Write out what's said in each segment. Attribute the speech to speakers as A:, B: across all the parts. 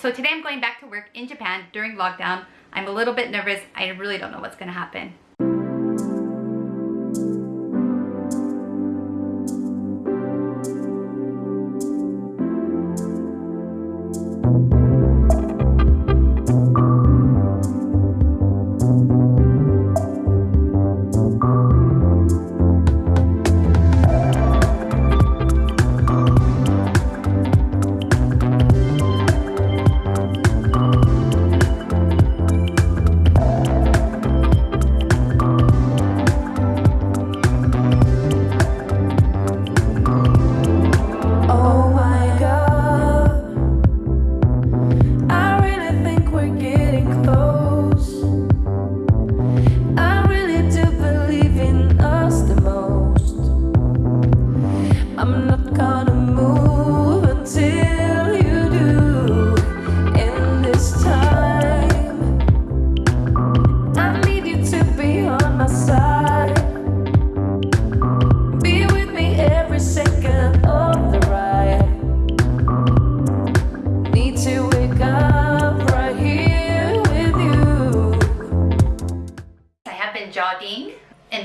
A: So today I'm going back to work in Japan during lockdown. I'm a little bit nervous. I really don't know what's gonna happen.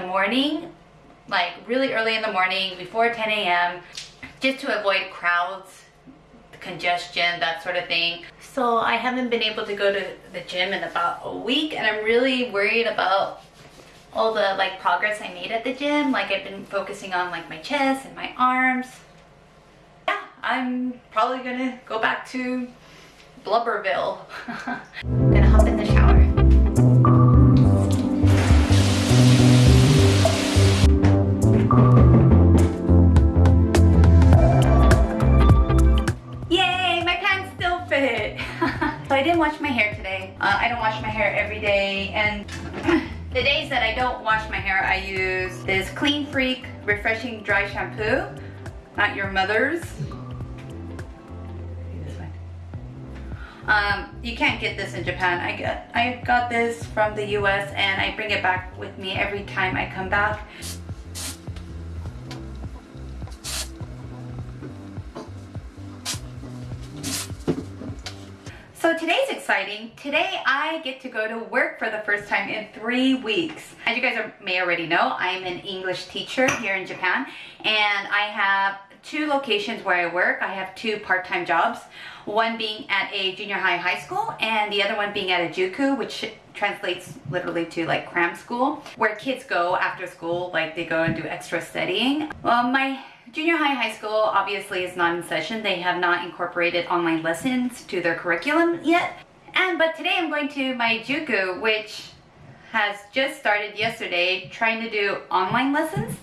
B: The
A: morning, like really early in the morning, before 10 a.m., just to avoid crowds, congestion, that sort of thing. So I haven't been able to go to the gym in about a week and I'm really worried about all the like progress I made at the gym. Like I've been focusing on like my chest and my arms. Yeah, I'm probably gonna go back to Blubberville. gonna hop in the shower. I didn't wash my hair today. Uh, I don't wash my hair every day and the days that I don't wash my hair, I use this Clean Freak Refreshing Dry Shampoo. Not your mother's. Um, you can't get this in Japan. I get, I got this from the US and I bring it back with me every time I come back. So today's exciting. Today I get to go to work for the first time in three weeks. As you guys are, may already know, I'm an English teacher here in Japan and I have two locations where I work. I have two part-time jobs, one being at a junior high high school and the other one being at a juku, which translates literally to like cram school, where kids go after school, like they go and do extra studying. Well, my Junior high, high school obviously is not in session. They have not incorporated online lessons to their curriculum yet. And but today I'm going to my Juku, which has just started yesterday trying to do online lessons.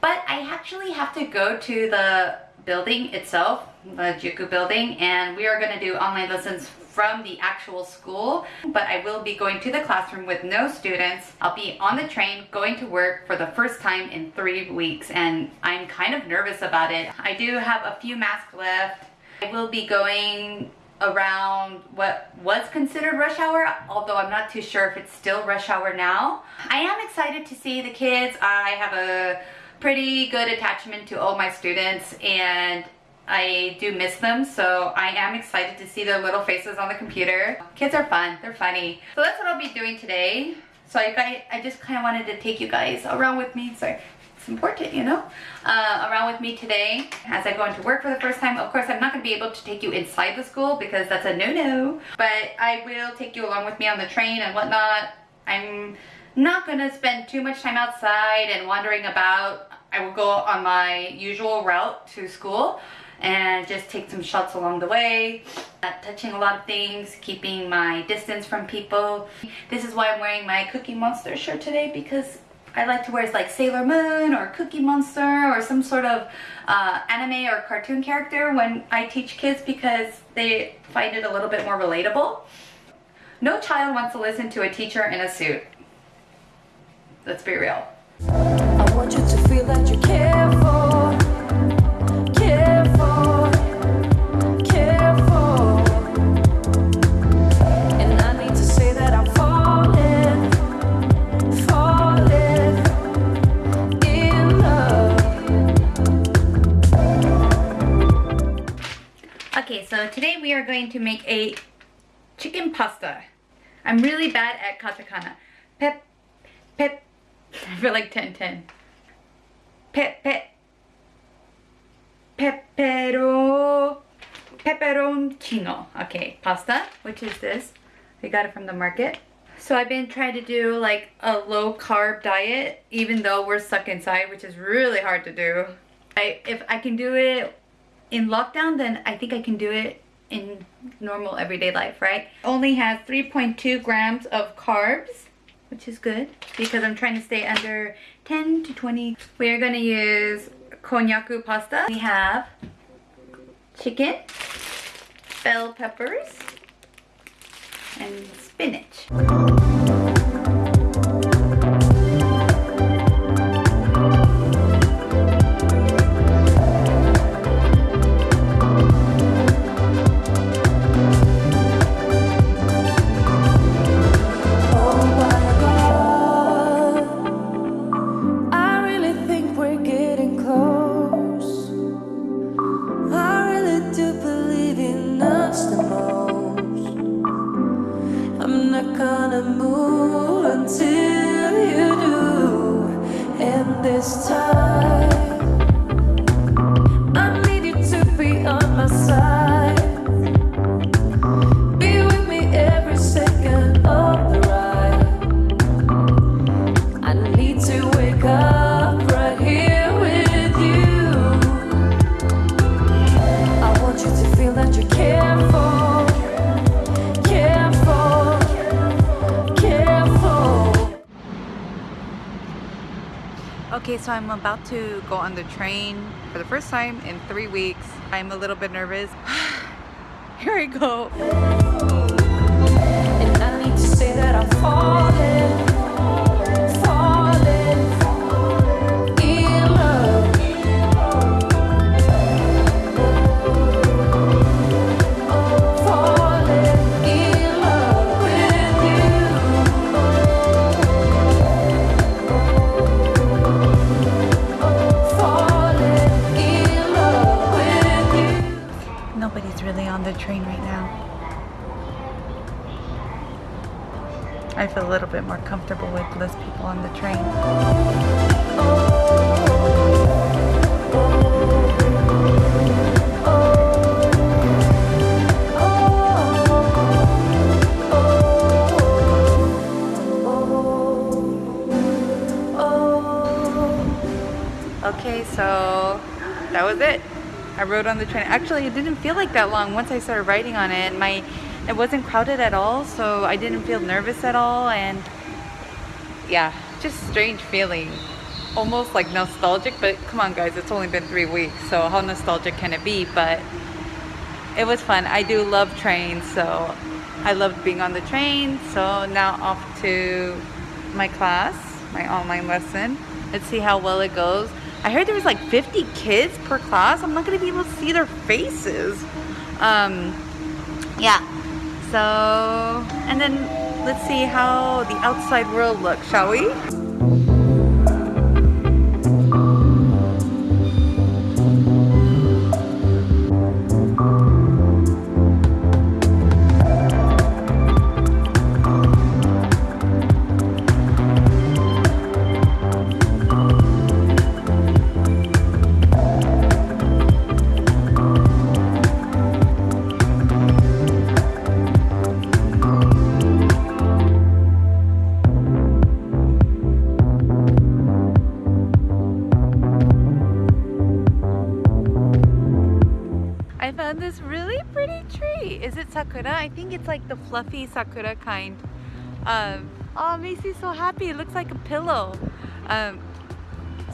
A: But I actually have to go to the building itself, the Juku building, and we are going to do online lessons from the actual school, but I will be going to the classroom with no students. I'll be on the train going to work for the first time in three weeks and I'm kind of nervous about it. I do have a few masks left. I will be going around what was considered rush hour, although I'm not too sure if it's still rush hour now. I am excited to see the kids. I have a pretty good attachment to all my students and I do miss them, so I am excited to see their little faces on the computer. Kids are fun, they're funny. So that's what I'll be doing today. So I, I just kind of wanted to take you guys around with me. Sorry, it's important, you know? Uh, around with me today as I go into work for the first time. Of course, I'm not going to be able to take you inside the school because that's a no-no. But I will take you along with me on the train and whatnot. I'm not to spend too much time outside and wandering about. I will go on my usual route to school and just take some shots along the way not touching a lot of things keeping my distance from people. This is why I'm wearing my Cookie Monster shirt today because I like to wear like Sailor Moon or Cookie Monster or some sort of uh, anime or cartoon character when I teach kids because they find it a little bit more relatable. No child wants to listen to a teacher in a suit let's be real
B: I want you to feel that you care for, care for, care for. And I need to say that I'm falling, falling in love.
A: Okay, so today we are are going to make a chicken pasta. I'm really bad at katakana. Pep, pep, I feel like 1010. Pep, pep, pepero, pepperoncino. Okay, pasta, which is this. We got it from the market. So I've been trying to do like a low carb diet, even though we're stuck inside, which is really hard to do. I, if I can do it in lockdown, then I think I can do it in normal everyday life, right? Only has 3.2 grams of carbs, which is good because I'm trying to stay under 10 to 20. We are gonna use konjaku pasta. We have chicken, bell peppers, and spinach. Okay, so I'm about to go on the train for the first time in three weeks. I'm a little bit nervous. Here I go. On the train. Okay, so that was it. I rode on the train. Actually, it didn't feel like that long once I started riding on it. My, it wasn't crowded at all, so I didn't feel nervous at all. And yeah, just strange feeling. Almost like nostalgic, but come on, guys, it's only been three weeks, so how nostalgic can it be? But it was fun. I do love trains, so I loved being on the train. So now off to my class, my online lesson. Let's see how well it goes. I heard there was like 50 kids per class. I'm not gonna be able to see their faces. Um, yeah. So, and then let's see how the outside world looks, shall we? Found this really pretty tree. Is it sakura? I think it's like the fluffy sakura kind. Um, oh, me so happy. It looks like a pillow. Um,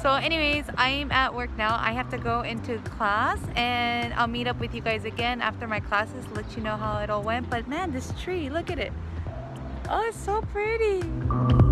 A: so anyways, I'm at work now. I have to go into class and I'll meet up with you guys again after my classes, let you know how it all went. But man, this tree, look at it. Oh, it's so pretty.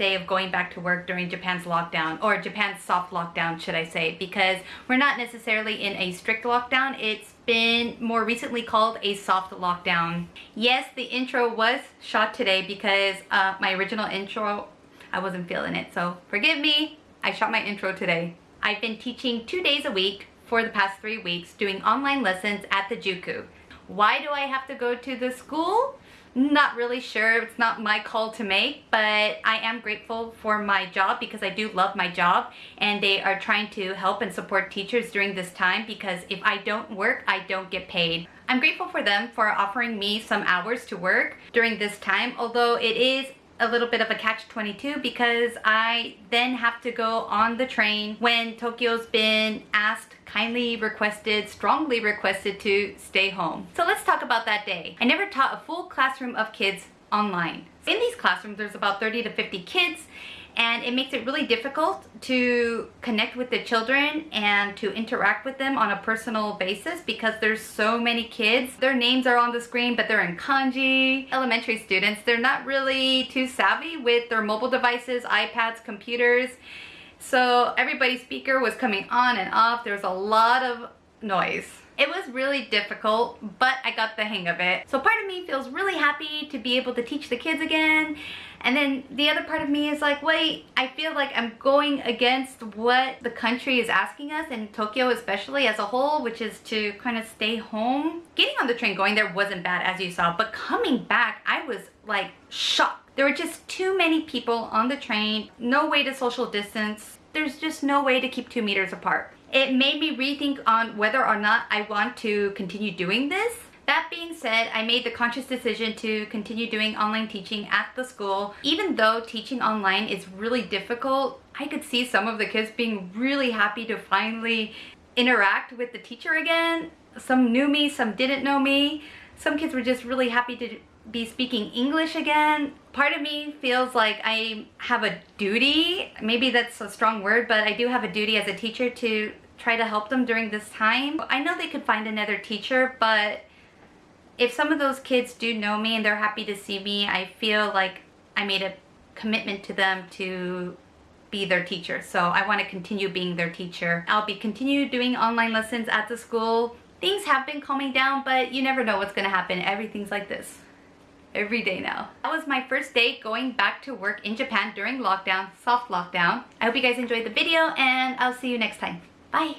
A: Day of going back to work during Japan's lockdown, or Japan's soft lockdown, should I say, because we're not necessarily in a strict lockdown. It's been more recently called a soft lockdown. Yes, the intro was shot today because uh, my original intro, I wasn't feeling it, so forgive me. I shot my intro today. I've been teaching two days a week for the past three weeks doing online lessons at the Juku. Why do I have to go to the school? Not really sure. It's not my call to make, but I am grateful for my job because I do love my job and they are trying to help and support teachers during this time because if I don't work, I don't get paid. I'm grateful for them for offering me some hours to work during this time, although it is a little bit of a catch-22 because I then have to go on the train when Tokyo's been asked, kindly requested, strongly requested to stay home. So let's talk about that day. I never taught a full classroom of kids online. In these classrooms, there's about 30 to 50 kids and it makes it really difficult to connect with the children and to interact with them on a personal basis because there's so many kids. Their names are on the screen but they're in kanji. Elementary students, they're not really too savvy with their mobile devices, iPads, computers. So everybody's speaker was coming on and off. There was a lot of noise. It was really difficult, but I got the hang of it. So part of me feels really happy to be able to teach the kids again. And then the other part of me is like, wait, I feel like I'm going against what the country is asking us, and Tokyo especially as a whole, which is to kind of stay home. Getting on the train going there wasn't bad, as you saw, but coming back, I was like shocked. There were just too many people on the train, no way to social distance. There's just no way to keep two meters apart. It made me rethink on whether or not I want to continue doing this. That being said, I made the conscious decision to continue doing online teaching at the school. Even though teaching online is really difficult, I could see some of the kids being really happy to finally interact with the teacher again. Some knew me, some didn't know me. Some kids were just really happy to be speaking English again. Part of me feels like I have a duty, maybe that's a strong word, but I do have a duty as a teacher to try to help them during this time. I know they could find another teacher, but if some of those kids do know me and they're happy to see me, I feel like I made a commitment to them to be their teacher. So I want to continue being their teacher. I'll be continue doing online lessons at the school. Things have been calming down, but you never know what's going to happen. Everything's like this every day now. That was my first day going back to work in Japan during lockdown, soft lockdown. I hope you guys enjoyed the video and I'll see you next time. Bye!